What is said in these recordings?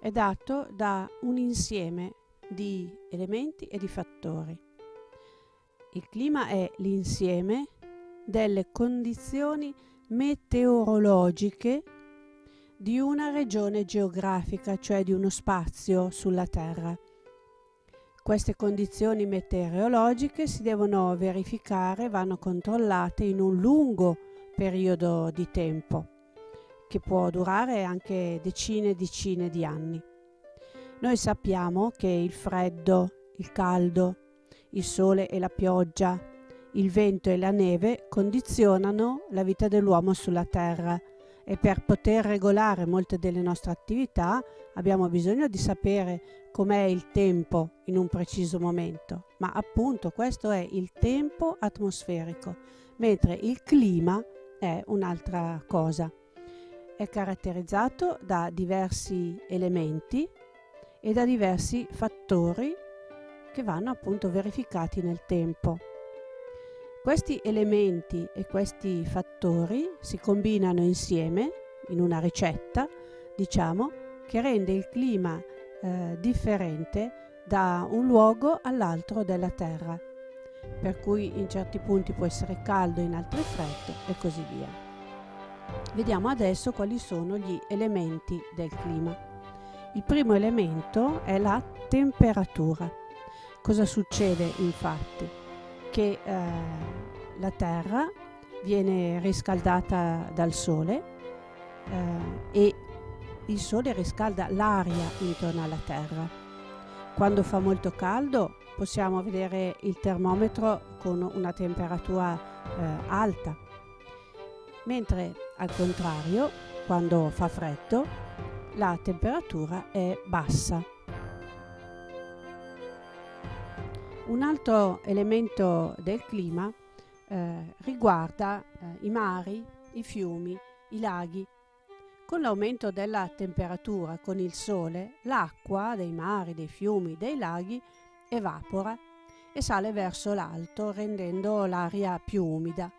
è dato da un insieme di elementi e di fattori. Il clima è l'insieme delle condizioni meteorologiche di una regione geografica, cioè di uno spazio sulla Terra. Queste condizioni meteorologiche si devono verificare, vanno controllate in un lungo periodo di tempo, che può durare anche decine e decine di anni. Noi sappiamo che il freddo, il caldo, il sole e la pioggia, il vento e la neve condizionano la vita dell'uomo sulla Terra e per poter regolare molte delle nostre attività abbiamo bisogno di sapere com'è il tempo in un preciso momento, ma appunto questo è il tempo atmosferico, mentre il clima è un'altra cosa. È caratterizzato da diversi elementi e da diversi fattori che vanno appunto verificati nel tempo. Questi elementi e questi fattori si combinano insieme in una ricetta, diciamo, che rende il clima eh, differente da un luogo all'altro della Terra, per cui in certi punti può essere caldo, in altri freddo e così via. Vediamo adesso quali sono gli elementi del clima. Il primo elemento è la temperatura. Cosa succede infatti? che eh, la Terra viene riscaldata dal Sole eh, e il Sole riscalda l'aria intorno alla Terra. Quando fa molto caldo possiamo vedere il termometro con una temperatura eh, alta, mentre al contrario, quando fa freddo, la temperatura è bassa. Un altro elemento del clima eh, riguarda eh, i mari, i fiumi, i laghi. Con l'aumento della temperatura, con il sole, l'acqua dei mari, dei fiumi, dei laghi evapora e sale verso l'alto rendendo l'aria più umida.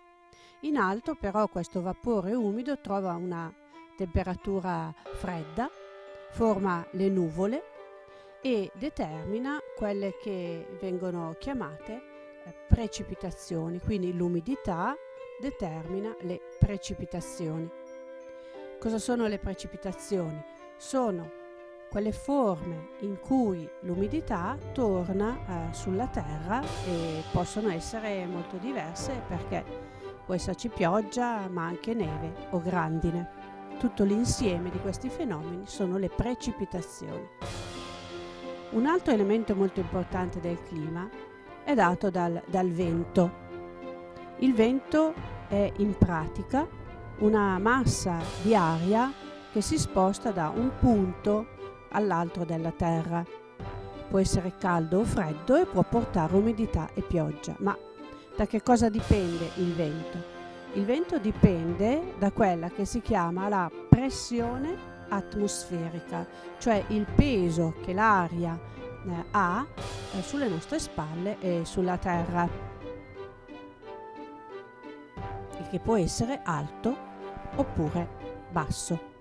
In alto però questo vapore umido trova una temperatura fredda, forma le nuvole e determina quelle che vengono chiamate eh, precipitazioni, quindi l'umidità determina le precipitazioni. Cosa sono le precipitazioni? Sono quelle forme in cui l'umidità torna eh, sulla terra e possono essere molto diverse perché può esserci pioggia ma anche neve o grandine. Tutto l'insieme di questi fenomeni sono le precipitazioni. Un altro elemento molto importante del clima è dato dal, dal vento. Il vento è in pratica una massa di aria che si sposta da un punto all'altro della Terra. Può essere caldo o freddo e può portare umidità e pioggia. Ma da che cosa dipende il vento? Il vento dipende da quella che si chiama la pressione atmosferica, cioè il peso che l'aria eh, ha eh, sulle nostre spalle e sulla terra, il che può essere alto oppure basso.